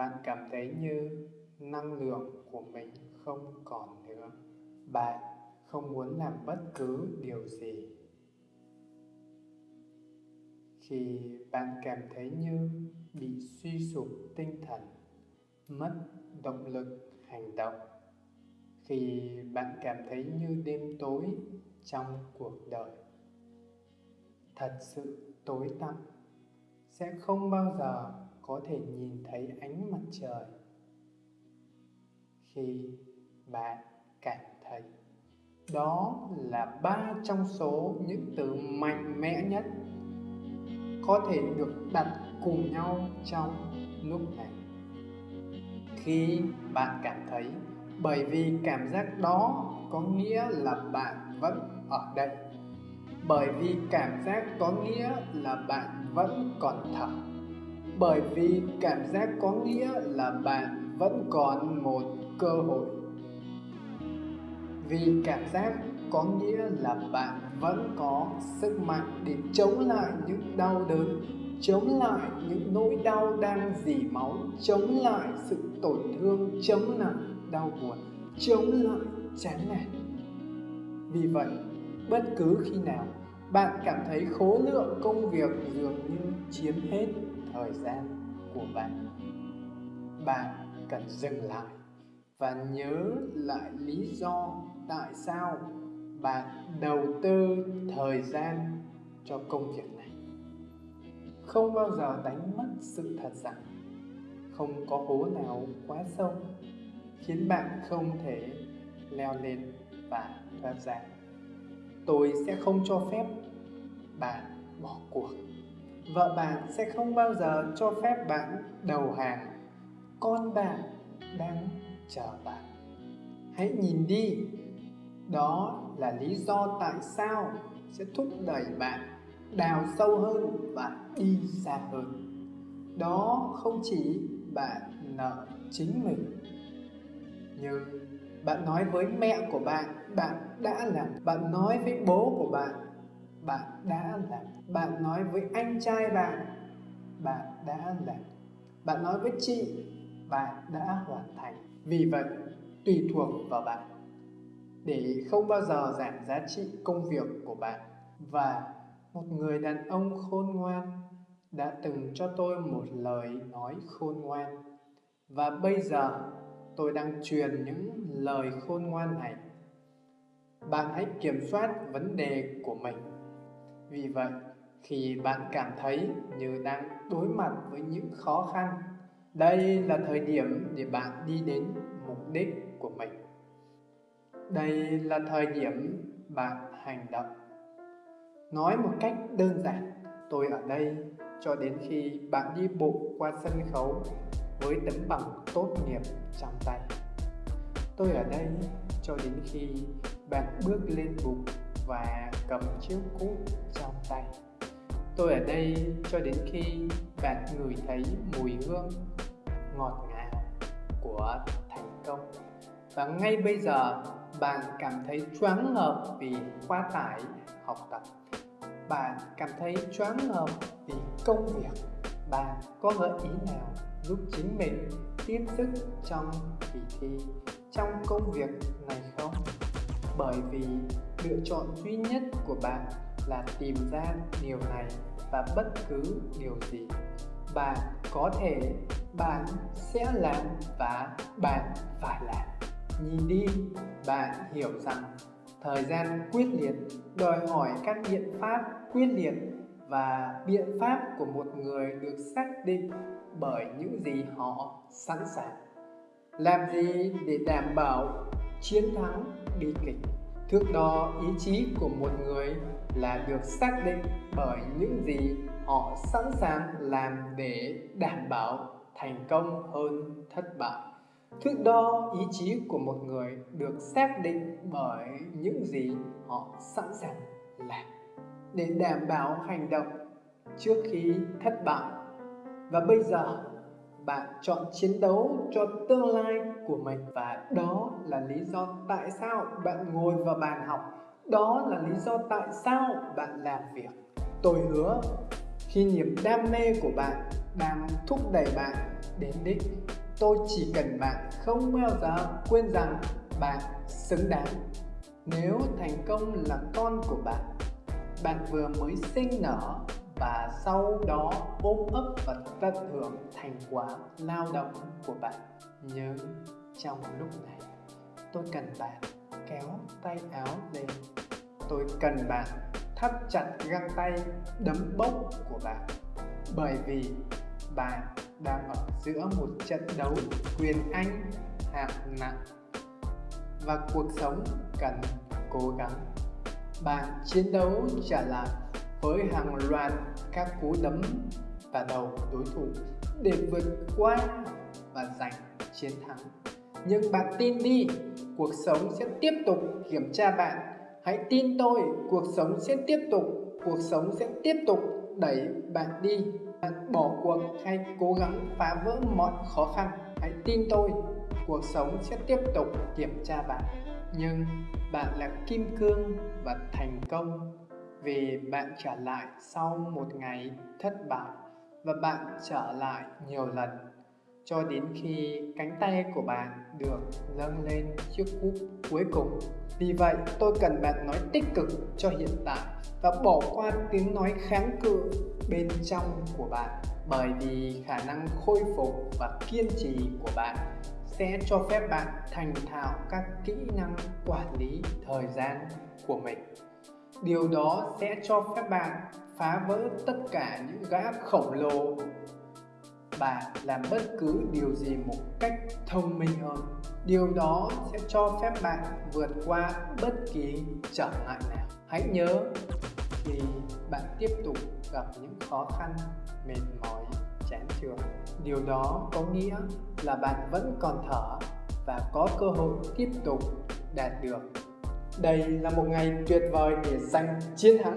bạn cảm thấy như năng lượng của mình không còn nữa. Bạn không muốn làm bất cứ điều gì. Khi bạn cảm thấy như bị suy sụp tinh thần, mất động lực hành động. Khi bạn cảm thấy như đêm tối trong cuộc đời, thật sự tối tăm, sẽ không bao giờ có thể nhìn thấy ánh mặt trời khi bạn cảm thấy. Đó là ba trong số những từ mạnh mẽ nhất có thể được đặt cùng nhau trong lúc này. Khi bạn cảm thấy, bởi vì cảm giác đó có nghĩa là bạn vẫn ở đây. Bởi vì cảm giác có nghĩa là bạn vẫn còn thở bởi vì cảm giác có nghĩa là bạn vẫn còn một cơ hội. Vì cảm giác có nghĩa là bạn vẫn có sức mạnh để chống lại những đau đớn, chống lại những nỗi đau đang dỉ máu, chống lại sự tổn thương, chống lại đau buồn, chống lại chán nản. Vì vậy, bất cứ khi nào bạn cảm thấy khối lượng công việc dường như chiếm hết thời gian của bạn. Bạn cần dừng lại và nhớ lại lý do tại sao bạn đầu tư thời gian cho công việc này. Không bao giờ đánh mất sự thật rằng không có hố nào quá sâu khiến bạn không thể leo lên và thoát ra tôi sẽ không cho phép bạn bỏ cuộc. Vợ bạn sẽ không bao giờ cho phép bạn đầu hàng. Con bạn đang chờ bạn. Hãy nhìn đi. Đó là lý do tại sao sẽ thúc đẩy bạn đào sâu hơn và đi xa hơn. Đó không chỉ bạn nợ chính mình, nhưng bạn nói với mẹ của bạn bạn đã làm. Bạn nói với bố của bạn bạn đã làm. Bạn nói với anh trai bạn bạn đã làm. Bạn nói với chị, bạn đã hoàn thành. Vì vậy, tùy thuộc vào bạn, để không bao giờ giảm giá trị công việc của bạn. Và một người đàn ông khôn ngoan đã từng cho tôi một lời nói khôn ngoan. Và bây giờ tôi đang truyền những lời khôn ngoan này. Bạn hãy kiểm soát vấn đề của mình. Vì vậy, khi bạn cảm thấy như đang đối mặt với những khó khăn, đây là thời điểm để bạn đi đến mục đích của mình. Đây là thời điểm bạn hành động. Nói một cách đơn giản, tôi ở đây cho đến khi bạn đi bộ qua sân khấu với tấm bằng tốt nghiệp trong tay. Tôi ở đây cho đến khi bạn bước lên bục và cầm chiếc cúp trong tay. Tôi ở đây cho đến khi bạn ngửi thấy mùi hương ngọt ngào của thành công. Và ngay bây giờ, bạn cảm thấy choáng ngợp vì quá tải học tập. Bạn cảm thấy choáng ngợp vì công việc. Bạn có gợi ý nào giúp chính mình tiếp sức trong kỳ thi, trong công việc này không? Bởi vì lựa chọn duy nhất của bạn là tìm ra điều này và bất cứ điều gì bạn có thể, bạn sẽ làm và bạn phải làm. Nhìn đi, bạn hiểu rằng thời gian quyết liệt đòi hỏi các biện pháp quyết liệt và biện pháp của một người được xác định bởi những gì họ sẵn sàng. Làm gì để đảm bảo chiến thắng bi kịch? Thước đo ý chí của một người là được xác định bởi những gì họ sẵn sàng làm để đảm bảo thành công hơn thất bại. Thước đo ý chí của một người được xác định bởi những gì họ sẵn sàng làm để đảm bảo hành động trước khi thất bại. Và bây giờ, bạn chọn chiến đấu cho tương lai của mình. Và đó là lý do tại sao bạn ngồi vào bàn học. Đó là lý do tại sao bạn làm việc. Tôi hứa, khi niềm đam mê của bạn đang thúc đẩy bạn đến đích, tôi chỉ cần bạn không bao giờ quên rằng bạn xứng đáng. Nếu thành công là con của bạn bạn vừa mới sinh nở và sau đó ôm ấp và tận hưởng thành quả lao động của bạn. Nhớ, trong lúc này, tôi cần bạn kéo tay áo lên. Tôi cần bạn thắt chặt găng tay, đấm bốc của bạn. Bởi vì bạn đang ở giữa một trận đấu quyền anh, hạng nặng. Và cuộc sống cần cố gắng bạn chiến đấu trả lại với hàng loạt các cú đấm và đầu đối thủ để vượt qua và giành chiến thắng. Nhưng bạn tin đi, cuộc sống sẽ tiếp tục kiểm tra bạn. Hãy tin tôi, cuộc sống sẽ tiếp tục, cuộc sống sẽ tiếp tục đẩy bạn đi. Bạn bỏ cuộc hay cố gắng phá vỡ mọi khó khăn. Hãy tin tôi, cuộc sống sẽ tiếp tục kiểm tra bạn nhưng bạn là kim cương và thành công vì bạn trở lại sau một ngày thất bại và bạn trở lại nhiều lần. Cho đến khi cánh tay của bạn được nâng lên chiếc cúp cuối cùng. Vì vậy, tôi cần bạn nói tích cực cho hiện tại và bỏ qua tiếng nói kháng cự bên trong của bạn. Bởi vì khả năng khôi phục và kiên trì của bạn sẽ cho phép bạn thành thạo các kỹ năng quản lý thời gian của mình. Điều đó sẽ cho phép bạn phá vỡ tất cả những gã khổng lồ. Bạn làm bất cứ điều gì một cách thông minh hơn. Điều đó sẽ cho phép bạn vượt qua bất kỳ trở ngại nào. Hãy nhớ khi bạn tiếp tục gặp những khó khăn, mệt mỏi chán chường điều đó có nghĩa là bạn vẫn còn thở và có cơ hội tiếp tục đạt được. Đây là một ngày tuyệt vời để giành chiến thắng.